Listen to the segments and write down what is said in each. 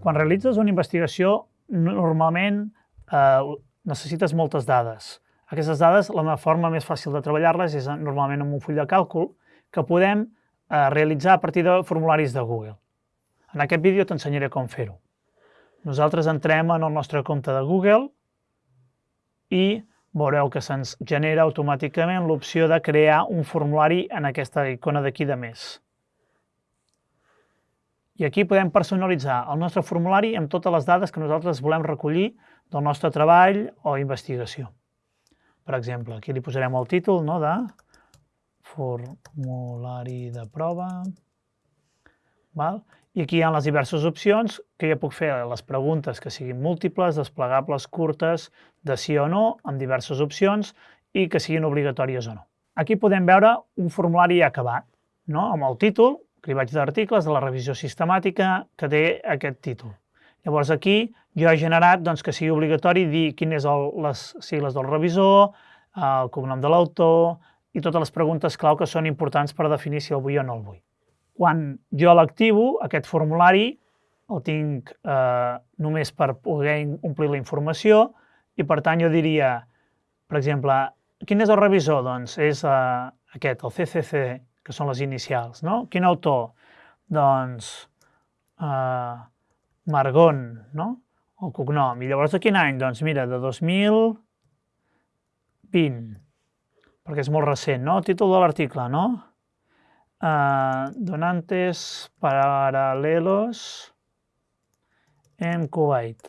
Quan realitzes una investigació, normalment eh, necessites moltes dades. Aquestes dades, la forma més fàcil de treballar-les és normalment amb un full de càlcul que podem eh, realitzar a partir de formularis de Google. En aquest vídeo t'ensenyaré com fer-ho. Nosaltres entrem en el nostre compte de Google i veureu que se'ns genera automàticament l'opció de crear un formulari en aquesta icona d'aquí de més. I aquí podem personalitzar el nostre formulari amb totes les dades que nosaltres volem recollir del nostre treball o investigació. Per exemple, aquí li posarem el títol no, de formulari de prova. Val? I aquí hi ha les diverses opcions que ja puc fer les preguntes que siguin múltiples, desplegables, curtes, de sí o no, amb diverses opcions i que siguin obligatòries o no. Aquí podem veure un formulari acabat, no? amb el títol, cribatge d'articles de la revisió sistemàtica que té aquest títol. Llavors aquí jo he generat doncs, que sigui obligatori dir quines són les sigles del revisor, el cognom de l'autor i totes les preguntes clau que són importants per definir si el vull o no el vull. Quan jo l'activo, aquest formulari el tinc eh, només per poder omplir la informació i per tant jo diria, per exemple, quin és el revisor? Doncs és eh, aquest, el CCC que són les inicials, no? Quin autor? Doncs eh, Margon, no? El cognom. I llavors de quin any? Doncs mira, de 2020, perquè és molt recent, no? El títol de l'article, no? Eh, donantes paralelos en Kuwait.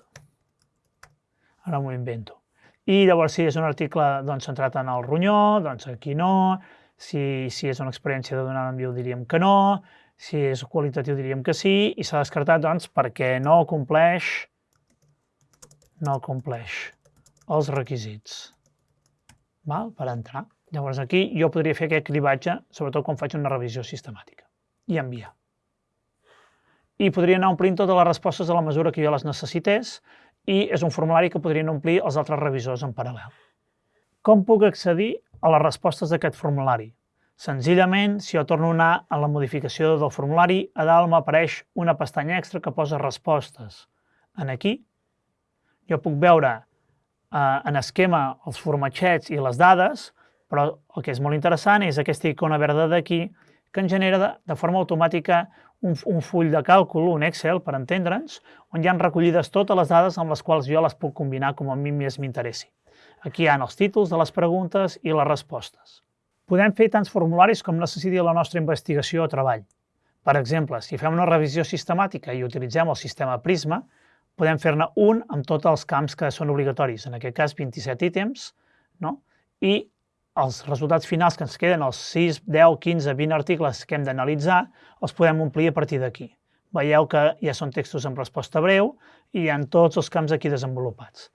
Ara m'ho invento. I llavors, si és un article doncs, centrat en el ronyó, doncs aquí no, si, si és una experiència de donar en viu diríem que no, si és qualitatiu diríem que sí, i s'ha descartat doncs, perquè no compleix, no compleix els requisits val? per entrar. Llavors aquí jo podria fer aquest cribatge, sobretot quan faig una revisió sistemàtica, i enviar. I podria anar omplint totes les respostes a la mesura que jo les necessités i és un formulari que podrien omplir els altres revisors en paral·lel. Com puc accedir a les respostes d'aquest formulari. Senzillament, si jo torno a anar a la modificació del formulari, a dalt m'apareix una pestanya extra que posa respostes. En aquí jo puc veure eh, en esquema els formatgets i les dades, però el que és molt interessant és aquesta icona verda d'aquí que ens genera de, de forma automàtica un, un full de càlcul, un Excel, per entendre'ns, on hi han recollides totes les dades amb les quals jo les puc combinar com a mi més m'interessi. Aquí hi ha els títols de les preguntes i les respostes. Podem fer tants formularis com necessiti la nostra investigació o treball. Per exemple, si fem una revisió sistemàtica i utilitzem el sistema Prisma, podem fer-ne un amb tots els camps que són obligatoris, en aquest cas 27 ítems, no? i els resultats finals que ens queden, els 6, 10, 15, 20 articles que hem d'analitzar, els podem omplir a partir d'aquí. Veieu que ja són textos amb resposta breu i hi ha tots els camps aquí desenvolupats.